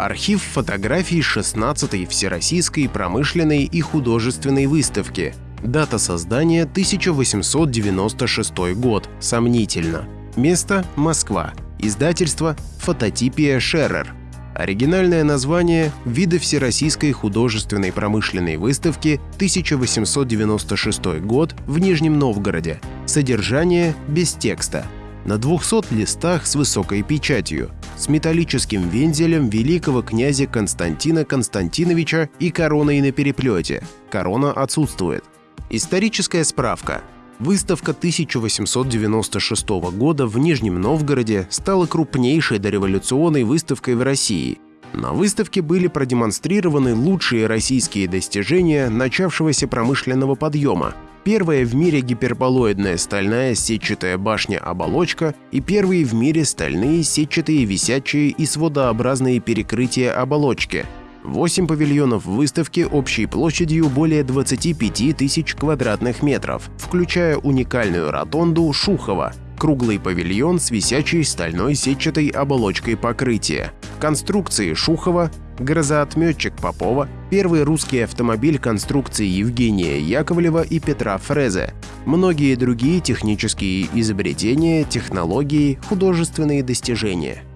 Архив фотографий 16-й Всероссийской промышленной и художественной выставки. Дата создания 1896 год. Сомнительно. Место – Москва. Издательство «Фототипия Шерер». Оригинальное название – «Виды Всероссийской художественной промышленной выставки 1896 год в Нижнем Новгороде». Содержание без текста. На 200 листах с высокой печатью, с металлическим вензелем великого князя Константина Константиновича и короной на переплете. Корона отсутствует. Историческая справка. Выставка 1896 года в Нижнем Новгороде стала крупнейшей дореволюционной выставкой в России. На выставке были продемонстрированы лучшие российские достижения начавшегося промышленного подъема, первая в мире гиперболоидная стальная сетчатая башня-оболочка и первые в мире стальные сетчатые висячие и сводообразные перекрытия оболочки – Восемь павильонов выставки общей площадью более 25 тысяч квадратных метров, включая уникальную ротонду Шухова, круглый павильон с висячей стальной сетчатой оболочкой покрытия, конструкции Шухова, грозоотметчик Попова, первый русский автомобиль конструкции Евгения Яковлева и Петра Фрезе, многие другие технические изобретения, технологии, художественные достижения –